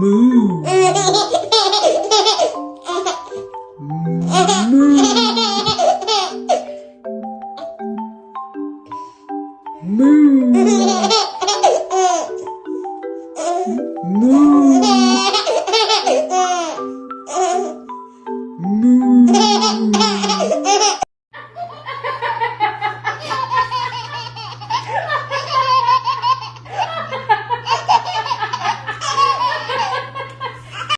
moo Moo. Moo. Moo.